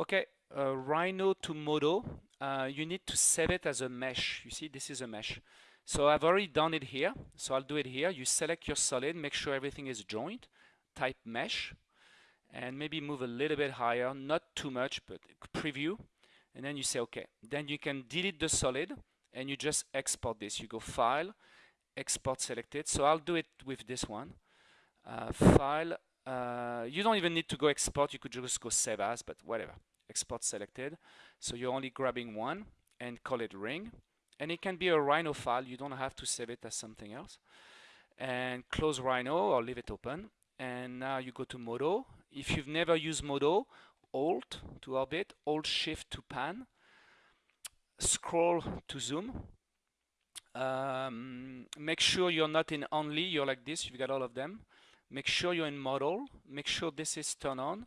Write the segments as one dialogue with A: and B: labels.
A: Okay, uh, Rhino to Modo, uh, you need to save it as a mesh. You see, this is a mesh. So I've already done it here. So I'll do it here. You select your solid, make sure everything is joined, type mesh, and maybe move a little bit higher, not too much, but preview. And then you say, okay. Then you can delete the solid and you just export this. You go File, Export Selected. So I'll do it with this one. Uh, file, uh, you don't even need to go export. You could just go Save As, but whatever. Export Selected. So you're only grabbing one and call it ring. And it can be a Rhino file. You don't have to save it as something else. And close Rhino or leave it open. And now you go to Modo. If you've never used Modo, Alt to orbit, Alt Shift to pan, scroll to zoom. Um, make sure you're not in only, you're like this, you've got all of them. Make sure you're in model, make sure this is turned on,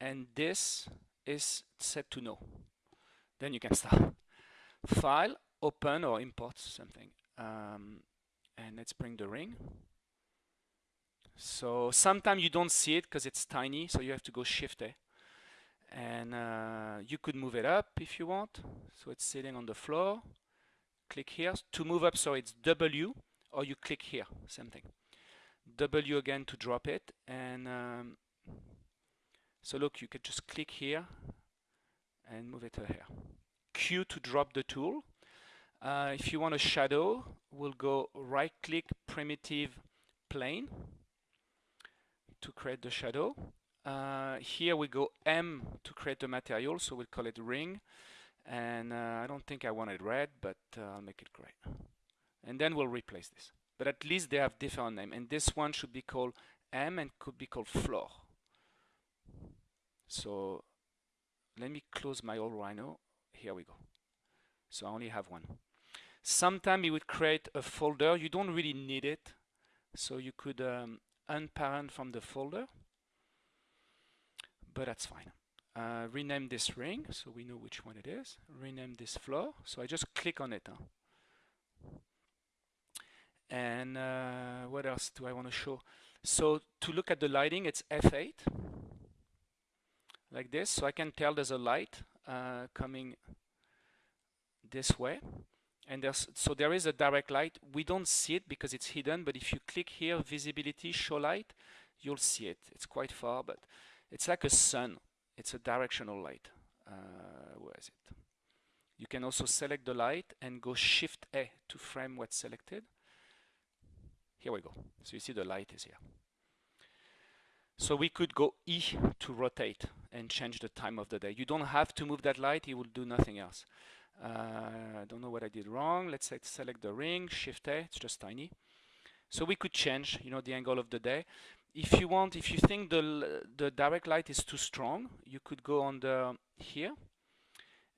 A: and this is set to no. Then you can start. File, open or import something. Um, and let's bring the ring. So sometimes you don't see it because it's tiny, so you have to go Shift A and uh, you could move it up if you want so it's sitting on the floor click here to move up so it's W or you click here same thing W again to drop it and um, so look you could just click here and move it here Q to drop the tool uh, if you want a shadow we'll go right click primitive plane to create the shadow uh, here we go M to create the material, so we'll call it ring. And uh, I don't think I want it red, but uh, I'll make it gray. And then we'll replace this. But at least they have different name. And this one should be called M and could be called floor. So let me close my old Rhino. Here we go. So I only have one. Sometimes it would create a folder. You don't really need it. So you could um, unparent from the folder but that's fine. Uh, rename this ring so we know which one it is. Rename this floor. So I just click on it. Huh? And uh, what else do I want to show? So to look at the lighting, it's F8 like this. So I can tell there's a light uh, coming this way. And there's so there is a direct light. We don't see it because it's hidden, but if you click here, visibility, show light, you'll see it. It's quite far, but it's like a sun. It's a directional light. Uh, where is it? You can also select the light and go Shift A to frame what's selected. Here we go. So you see the light is here. So we could go E to rotate and change the time of the day. You don't have to move that light, it will do nothing else. Uh, I don't know what I did wrong. Let's say select the ring, Shift A, it's just tiny. So we could change, you know, the angle of the day if you want, if you think the, the direct light is too strong, you could go on the here.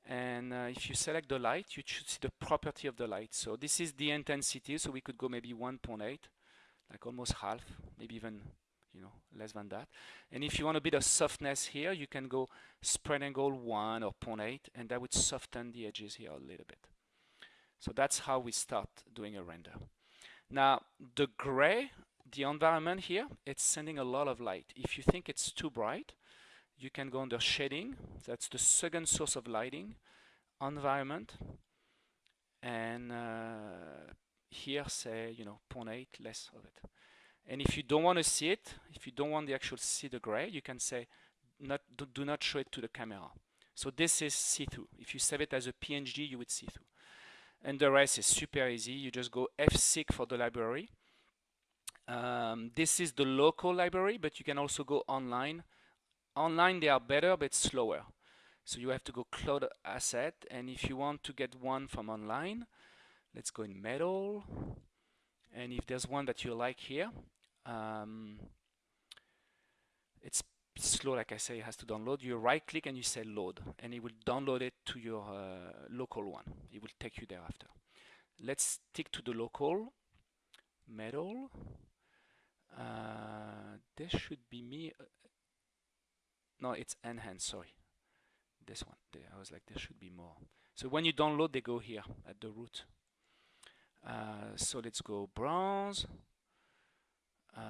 A: And uh, if you select the light, you should see the property of the light. So this is the intensity. So we could go maybe 1.8, like almost half, maybe even you know less than that. And if you want a bit of softness here, you can go spread angle 1 or 0.8, and that would soften the edges here a little bit. So that's how we start doing a render. Now the gray the environment here, it's sending a lot of light. If you think it's too bright, you can go under shading. That's the second source of lighting. Environment. And uh, here say, you know, 0.8, less of it. And if you don't want to see it, if you don't want the actual see the gray, you can say, not, do, not show it to the camera. So this is see-through. If you save it as a PNG, you would see through. And the rest is super easy. You just go F6 for the library um, this is the local library, but you can also go online. Online they are better, but slower. So you have to go cloud asset, and if you want to get one from online, let's go in metal. And if there's one that you like here, um, it's slow, like I say, it has to download. You right click and you say load, and it will download it to your uh, local one. It will take you thereafter. Let's stick to the local metal. Uh, this should be me. No, it's enhance, sorry. This one. I was like, there should be more. So when you download, they go here at the root. Uh, so let's go bronze, uh,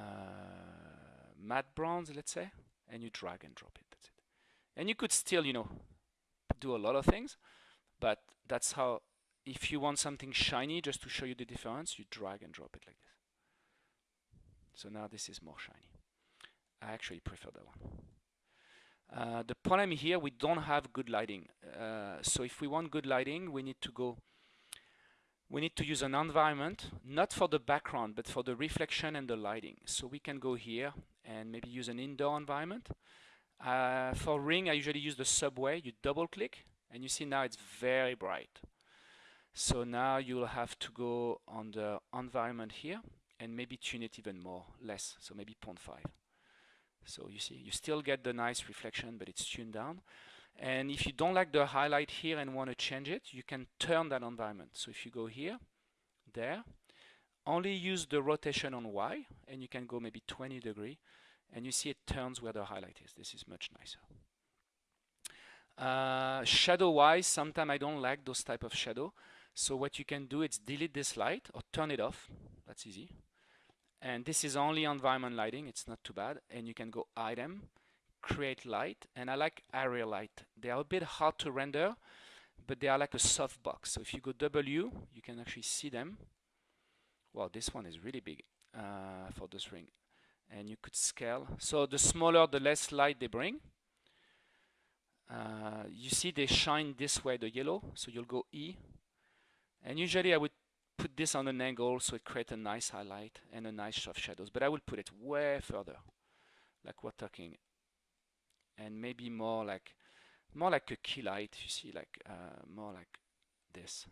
A: matte bronze, let's say, and you drag and drop it. That's it. And you could still, you know, do a lot of things, but that's how, if you want something shiny, just to show you the difference, you drag and drop it like this. So now this is more shiny. I actually prefer that one. Uh, the problem here, we don't have good lighting. Uh, so if we want good lighting, we need to go, we need to use an environment, not for the background, but for the reflection and the lighting. So we can go here and maybe use an indoor environment. Uh, for ring, I usually use the subway. You double click and you see now it's very bright. So now you'll have to go on the environment here and maybe tune it even more, less, so maybe 0.5. So you see, you still get the nice reflection, but it's tuned down. And if you don't like the highlight here and want to change it, you can turn that environment. So if you go here, there, only use the rotation on Y, and you can go maybe 20 degree, and you see it turns where the highlight is. This is much nicer. Uh, shadow wise, sometimes I don't like those type of shadow. So what you can do is delete this light or turn it off. That's easy. And this is only environment lighting. It's not too bad. And you can go item, create light. And I like area light. They are a bit hard to render, but they are like a soft box. So if you go W, you can actually see them. Well, this one is really big uh, for this ring. And you could scale. So the smaller, the less light they bring. Uh, you see they shine this way, the yellow. So you'll go E. And usually I would put this on an angle so it creates a nice highlight and a nice soft shadows. But I will put it way further, like we're talking. And maybe more like, more like a key light, you see, like uh, more like this.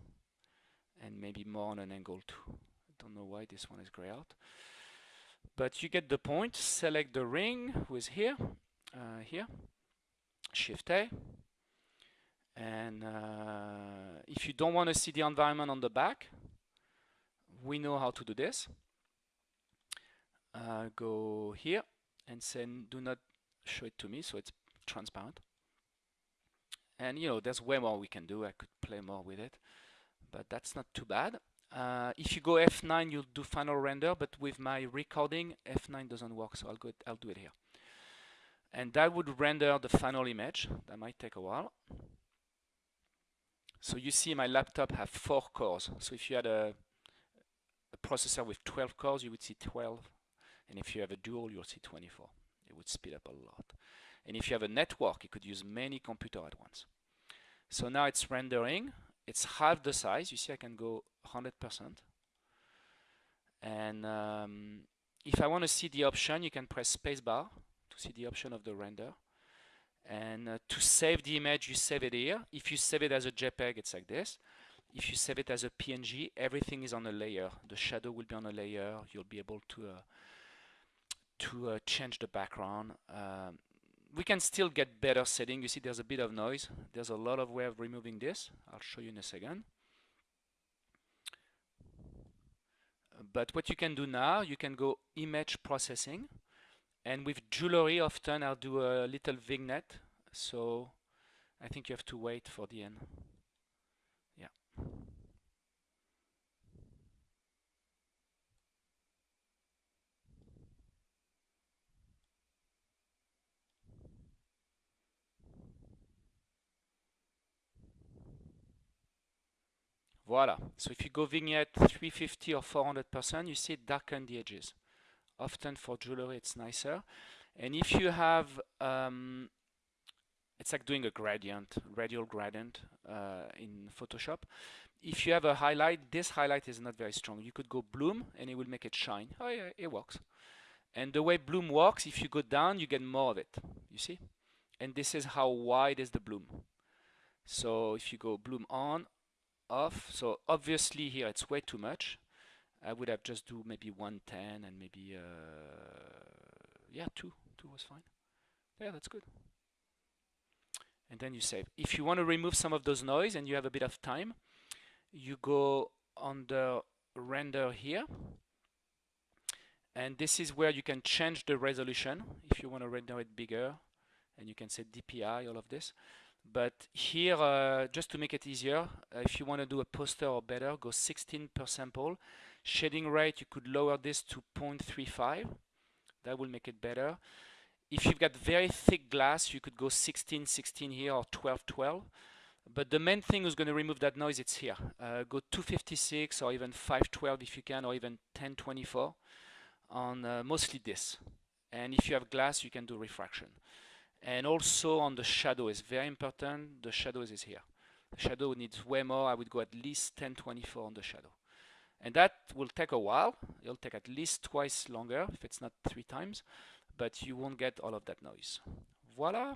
A: And maybe more on an angle too. I don't know why this one is gray out. But you get the point. Select the ring, is here, uh, here. Shift A. And uh, if you don't want to see the environment on the back, we know how to do this. Uh, go here and say do not show it to me so it's transparent. And you know, there's way more we can do. I could play more with it, but that's not too bad. Uh, if you go F9, you'll do final render, but with my recording, F9 doesn't work, so I'll go. I'll do it here and that would render the final image. That might take a while. So you see my laptop have four cores. So if you had a, a, processor with 12 cores, you would see 12. And if you have a dual, you'll see 24. It would speed up a lot. And if you have a network, you could use many computers at once. So now it's rendering. It's half the size. You see I can go 100%. And um, if I want to see the option, you can press spacebar to see the option of the render. And uh, to save the image, you save it here. If you save it as a JPEG, it's like this. If you save it as a PNG, everything is on a layer. The shadow will be on a layer. You'll be able to uh, to uh, change the background. Um, we can still get better setting. You see there's a bit of noise. There's a lot of way of removing this. I'll show you in a second. But what you can do now, you can go image processing. And with jewelry, often I'll do a little vignette. So I think you have to wait for the end. Yeah. Voila. So if you go vignette 350 or 400%, you see darken the edges. Often for jewelry it's nicer. And if you have um, it's like doing a gradient radial gradient uh, in Photoshop. If you have a highlight this highlight is not very strong. You could go bloom and it will make it shine. Oh yeah it works. And the way bloom works if you go down you get more of it. You see? And this is how wide is the bloom. So if you go bloom on off so obviously here it's way too much I would have just do maybe 110 and maybe, uh, yeah, 2. 2 was fine. Yeah, that's good. And then you save. If you want to remove some of those noise and you have a bit of time, you go the render here. And this is where you can change the resolution if you want to render it bigger. And you can set DPI, all of this. But here, uh, just to make it easier, uh, if you want to do a poster or better, go 16 per sample Shading rate, you could lower this to 0.35. That will make it better. if you've got very thick glass, you could go 16, 16 here or 12, 12. But the main thing who's going to remove that noise, it's here. Uh, go 256 or even 512 if you can, or even 1024 on uh, mostly this. And if you have glass, you can do refraction. And also on the shadow is very important. The shadow is here. The shadow needs way more. I would go at least 1024 on the shadow. And that will take a while. It'll take at least twice longer if it's not three times, but you won't get all of that noise. Voila.